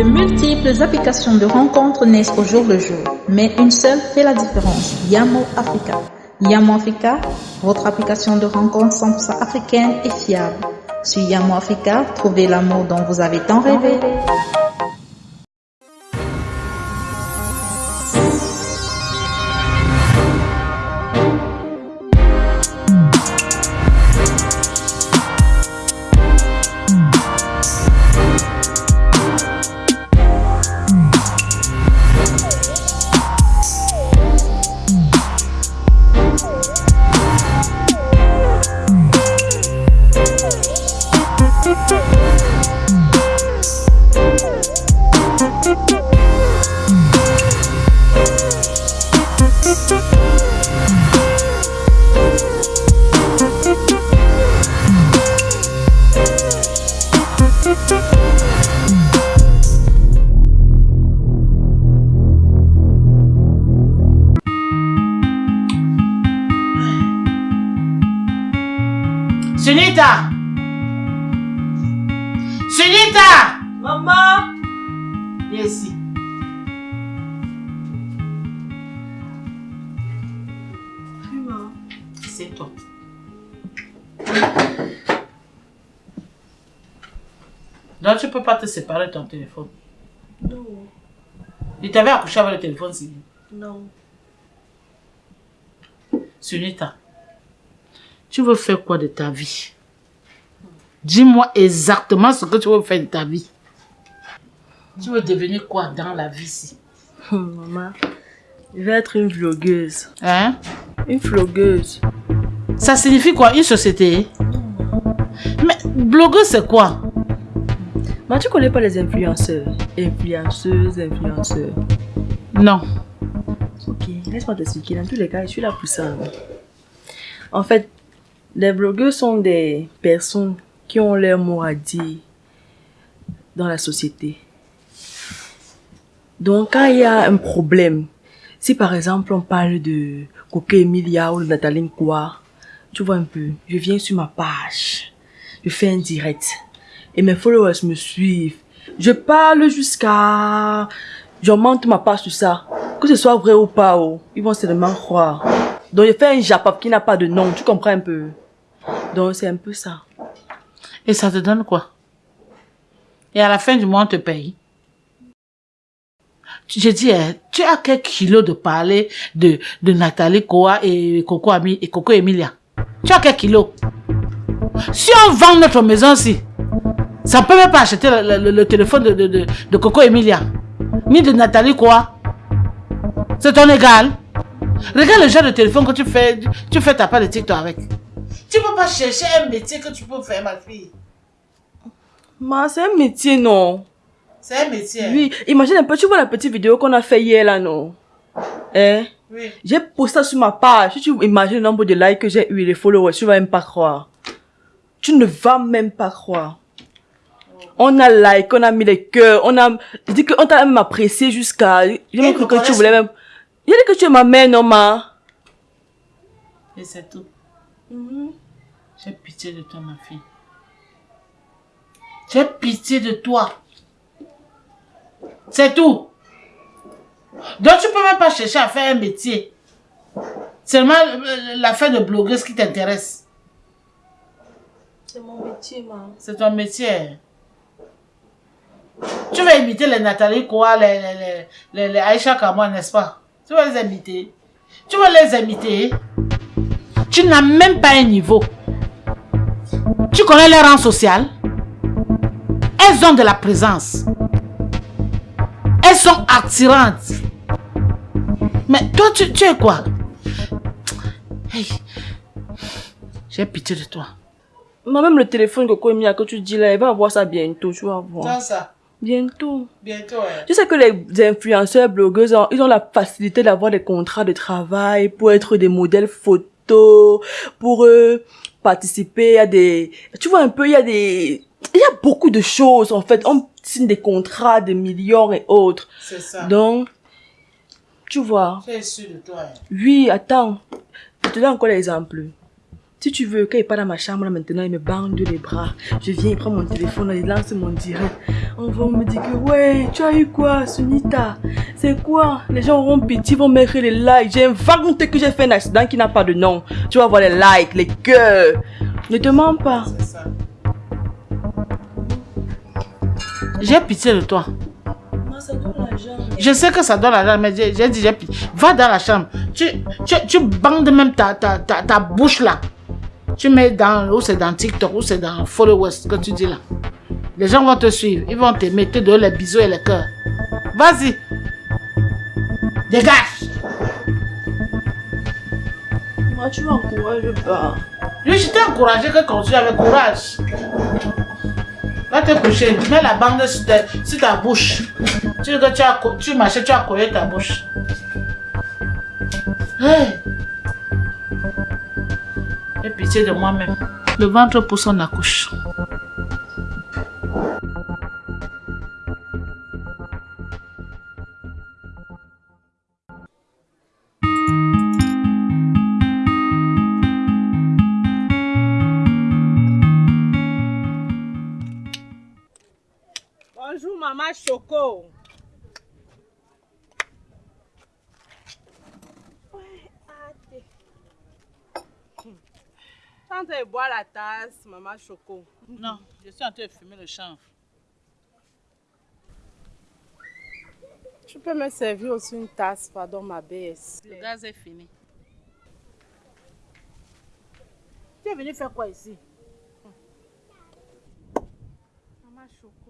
De multiples applications de rencontres naissent au jour le jour, mais une seule fait la différence, Yamo Africa. Yamo Africa, votre application de rencontres 100% africaine et fiable. Sur Yamo Africa, trouvez l'amour dont vous avez tant rêvé. Sunita Sunita Maman Viens ici. Maman. C'est toi. Donc tu peux pas te séparer de ton téléphone. Non. Il t'avait accouché avec le téléphone, si. Non. Sunita, tu veux faire quoi de ta vie Dis-moi exactement ce que tu veux faire de ta vie. Tu veux devenir quoi dans la vie ici? Maman, je vais être une vlogueuse. Hein? Une vlogueuse. Ça signifie quoi Une société? Mais blogueuse, c'est quoi? Mais tu connais pas les influenceurs? Influenceuses, influenceurs. Non. Ok, laisse-moi t'expliquer. Dans tous les cas, je suis là pour ça. En fait, les blogueurs sont des personnes qui ont leur mot à dire dans la société. Donc, quand il y a un problème, si par exemple on parle de Coco Emilia ou de Nathalie Nkwa, tu vois un peu, je viens sur ma page, je fais un direct et mes followers me suivent. Je parle jusqu'à... J'augmente ma page sur ça. Que ce soit vrai ou pas, oh, ils vont seulement croire. Donc, je fais un Japap qui n'a pas de nom, tu comprends un peu? Donc, c'est un peu ça. Et ça te donne quoi? Et à la fin du mois, on te paye. J'ai dit, hein, tu as quelques kilos de parler de, de Nathalie Koa et Coco, Ami, et Coco Emilia. Tu as quelques kilos Si on vend notre maison ici, ça ne peut même pas acheter le, le- le téléphone de, de, de, de Coco Emilia. Ni de Nathalie Koa. C'est ton égal. Regarde le genre de téléphone que tu fais, tu fais ta part de TikTok avec. Tu peux pas chercher un métier que tu peux faire, ma fille. Mais c'est un métier, non C'est un métier. Oui, imagine un peu, tu vois la petite vidéo qu'on a fait hier, là, non Hein? Oui. J'ai posté ça sur ma page. Si tu imagines le nombre de likes que j'ai eu, les followers, tu vas même pas croire. Tu ne vas même pas croire. On a like, on a mis les cœurs, on a je dis qu'on t'a même apprécié jusqu'à... J'ai même cru que tu voulais même... J'ai dit que tu es ma mère, non, ma Et c'est tout. J'ai pitié de toi, ma fille. J'ai pitié de toi. C'est tout. Donc tu peux même pas chercher à faire un métier. Seulement euh, l'affaire de blogueuse qui t'intéresse. C'est mon métier, ma. C'est ton métier. Tu vas imiter les Nathalie Koa, les, les, les, Aïcha Kamwa, n'est-ce pas? Tu vas les imiter. Tu vas les imiter. Tu n'as même pas un niveau. Tu connais leur rang social? Elles ont de la présence. Elles sont attirantes. Mais toi, tu, tu es quoi? Hey. J'ai pitié de toi. Moi, même le téléphone que que tu dis là, il va avoir ça bientôt, tu vas voir. ça Bientôt. Bientôt, hein. Tu sais que les influenceurs, blogueuses, ils ont la facilité d'avoir des contrats de travail pour être des modèles photos, pour euh, participer à des... Tu vois un peu, il y a des... Il y a beaucoup de choses, en fait. On signe des contrats de millions et autres. C'est ça. Donc, tu vois. Es sûr de toi. hein. Oui, attends. Je te donne encore l'exemple. Si tu veux, quand il part dans ma chambre, là, maintenant, il me bande les bras. Je viens, il prend mon téléphone, il lance mon direct. On va me dire que ouais, tu as eu quoi, Sunita? C'est quoi? Les gens auront pitié, vont mettre les likes. J'ai inventé que j'ai fait un accident qui n'a pas de nom. Tu vas voir les likes, les cœurs. Ne te mens pas. J'ai pitié de toi. Je sais que ça donne l'argent, mais j'ai dit, j'ai pitié. Va dans la chambre. Tu, tu, tu bandes même ta, ta, ta, ta bouche là. Tu mets dans, ou c'est dans TikTok, ou c'est dans Followers, que tu dis là. Les gens vont te suivre, ils vont te donner les bisous et les cœurs. Vas-y. Dégage. Moi, tu m'encourages pas. Je je t'ai encouragé que continue avec courage. Va te coucher, mets la bande sur ta, sur ta bouche. Tu que tu as, tu marchais, tu as collé ta bouche. Hey. J'ai pitié de moi-même. Le ventre pour son accouche. Maman Choco. Quand tu bois la tasse, maman Choco. Non, je suis en train de fumer le chanvre. Tu peux me servir aussi une tasse, pardon, ma baisse. Le gaz est fini. Tu es venu faire quoi ici? Maman Choco.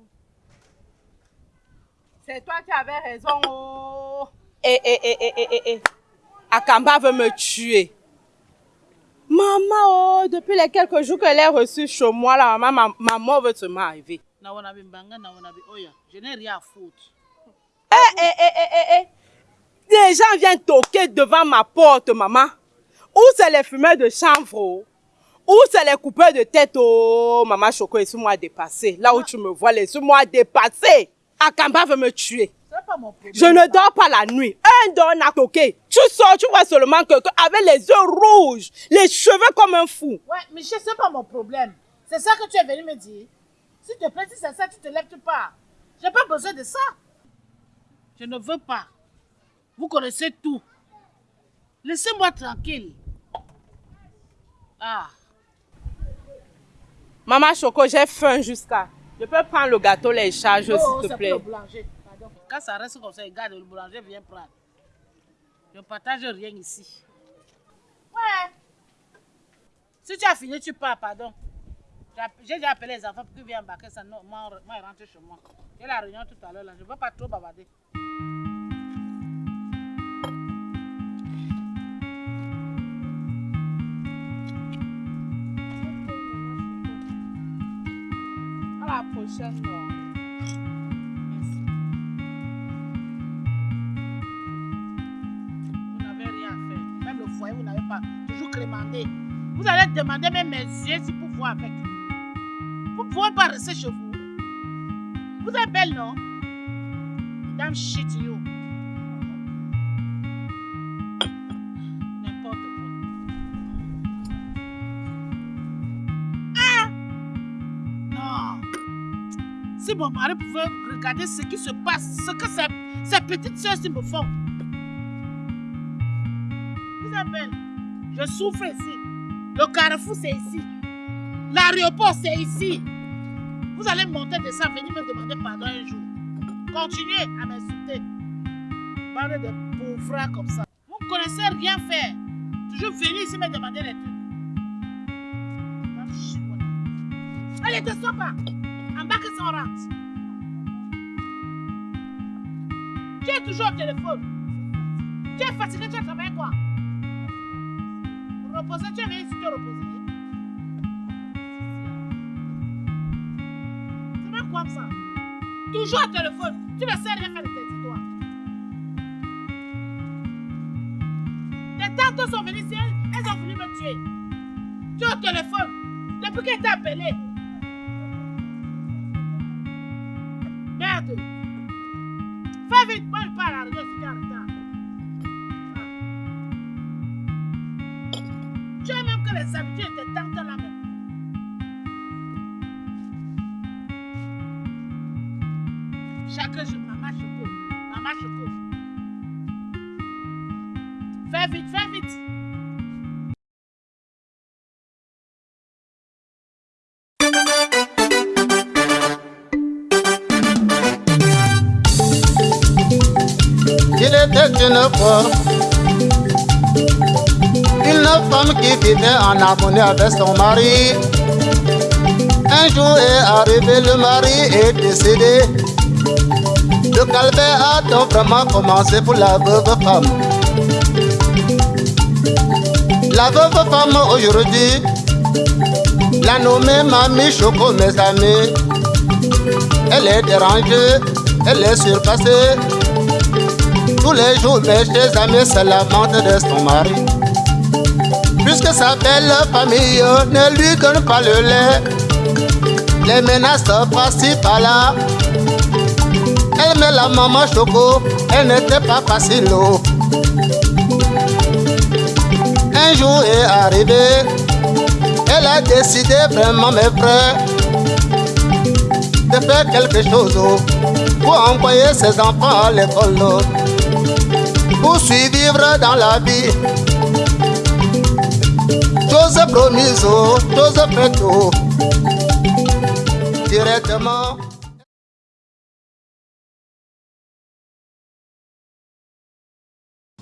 C'est toi qui avais raison. Oh. Eh, eh, eh, eh, eh, eh, eh. Akamba veut me tuer. Maman, oh, depuis les quelques jours qu'elle est reçue chez moi, là, maman, ma, maman veut se m'arriver. Na wanabi mbanga, na wanabi oya. Je n'ai rien à foutre. Eh, eh, eh, eh, eh, eh. Des gens viennent toquer devant ma porte, maman. Où c'est les fumeurs de chanvre? oh? Où c'est les coupeurs de tête? Oh, maman Choco, laisse-moi dépasser. Là où tu me vois, laisse-moi dépasser. Akamba veut me tuer. Pas mon problème. Je ne dors pas la nuit. Un don a toqué. Tu sors, tu vois seulement que, que avec les yeux rouges, les cheveux comme un fou. Ouais, Michel, c'est pas mon problème. C'est ça que tu es venu me dire. S'il te plaît, si c'est ça, tu te lèves, tu pars. J'ai pas besoin de ça. Je ne veux pas. Vous connaissez tout. Laissez-moi tranquille. Ah, Maman Choco, j'ai faim jusqu'à. Je peux prendre le gâteau, les charges, s'il te pour plaît. le boulanger. Pardon. Quand ça reste comme ça, regarde, le boulanger vient prendre. Je ne partage rien ici. Ouais. Si tu as fini, tu pars, pardon. J'ai déjà appelé les enfants pour qu'ils viennent embarquer ça. Non, moi, moi, ils rentrent chez moi. J'ai la réunion tout à l'heure, là. Je ne veux pas trop bavarder. Vous n'avez rien à faire. Même le foyer, vous n'avez pas toujours crémandé. Vous allez demander même mes yeux si pour voir avec. Vous ne pouvez pas rester chez vous. Vous êtes belle, non? Damn shit, you. Si mon mari pouvait regarder ce qui se passe, ce que ces, ces petites soeurs me font. Vous êtes belle. Je souffre ici. Le carrefour, c'est ici. L'aéroport, c'est ici. Vous allez monter de ça, venir me demander pardon un jour. Continuez à m'insulter. Parlez de pauvres comme ça. Vous ne connaissez rien faire. Toujours venir ici me demander des trucs. Allez, descends pas. En. Tu es toujours au téléphone. Tu es fatigué, tu as travaillé quoi? Reposer, tu es venu ici te reposer. C'est même quoi ça Toujours au téléphone. Tu ne sais rien faire de tes histoires. Tes tantes sont venues ici, elles ont voulu me tuer. Tu es au téléphone. Depuis qu'elle t'a appelé. Fais vite, moi je la tu es en retard. Ah. Tu as même que les habitudes de tes tantes là même. que je... Maman Choco, Maman Choco. Fais vite, fais une femme qui vivait en harmonie avec son mari. Un jour est arrivé, le mari est décédé. Le calvaire a donc vraiment commencé pour la veuve femme. La veuve femme aujourd'hui, la nommée Mamie Choco, mes amis. Elle est dérangée, elle est surpassée. Tous les jours, mes chers amis se lamentent de son mari. Puisque sa belle famille ne lui donne pas le lait, les menaces par-ci par-là. Elle met la maman choco, elle n'était pas facile. Un jour est arrivé, elle a décidé vraiment, mes frères, de faire quelque chose pour envoyer ses enfants à l'école, pour survivre dans la vie. Chose promise, chose faite, directement